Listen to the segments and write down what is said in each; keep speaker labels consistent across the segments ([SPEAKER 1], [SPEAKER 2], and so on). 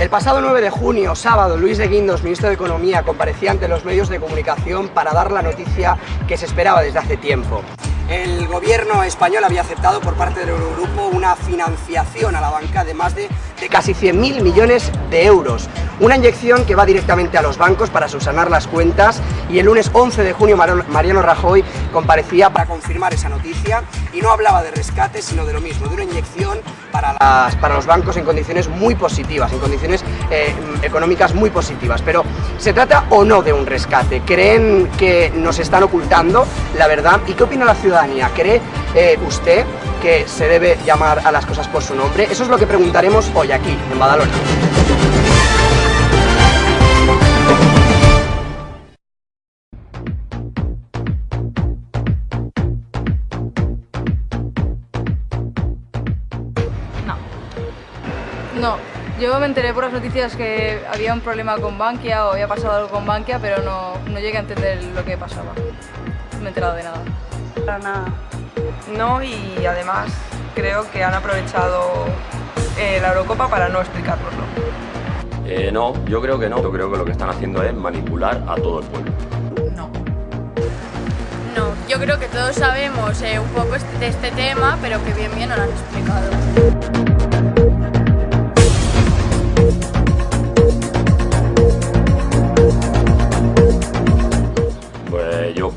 [SPEAKER 1] El pasado 9 de junio, sábado, Luis de Guindos, ministro de Economía, comparecía ante los medios de comunicación para dar la noticia que se esperaba desde hace tiempo. El gobierno español había aceptado por parte del Eurogrupo una financiación a la banca de más de, de casi 100.000 millones de euros. Una inyección que va directamente a los bancos para subsanar las cuentas y el lunes 11 de junio Mariano Rajoy comparecía para confirmar esa noticia y no hablaba de rescate sino de lo mismo, de una inyección para, las, para los bancos en condiciones muy positivas, en condiciones eh, económicas muy positivas. Pero, ¿se trata o no de un rescate? ¿Creen que nos están ocultando la verdad? ¿Y qué opina la ciudad? ¿Cree eh, usted que se debe llamar a las cosas por su nombre? Eso es lo que preguntaremos hoy aquí, en Badalona.
[SPEAKER 2] No. No, yo me enteré por las noticias que había un problema con Bankia o había pasado algo con Bankia, pero no, no llegué a entender lo que pasaba. No me he enterado de nada.
[SPEAKER 3] Para nada.
[SPEAKER 4] No, y además creo que han aprovechado eh, la Eurocopa para no explicárnoslo.
[SPEAKER 5] Eh, no, yo creo que no. Yo creo que lo que están haciendo es manipular a todo el pueblo.
[SPEAKER 6] No. No, yo creo que todos sabemos eh, un poco de este tema, pero que bien bien no lo han explicado.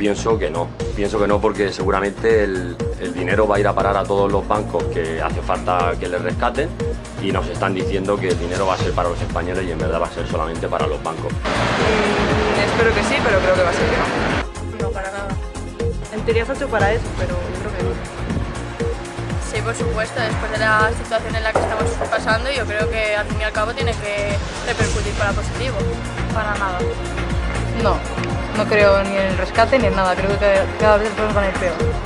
[SPEAKER 5] Pienso que no. Pienso que no porque seguramente el, el dinero va a ir a parar a todos los bancos que hace falta que les rescaten y nos están diciendo que el dinero va a ser para los españoles y en verdad va a ser solamente para los bancos.
[SPEAKER 4] Mm, espero que sí, pero creo que va a ser que no.
[SPEAKER 3] No, para nada. En teoría está hecho para eso, pero yo creo que no.
[SPEAKER 6] Sí, por supuesto, después de la situación en la que estamos pasando, yo creo que al fin y al cabo tiene que repercutir para positivo.
[SPEAKER 2] Para nada. No, no creo ni en el rescate ni en nada, creo que cada vez las cosas van a ir peor.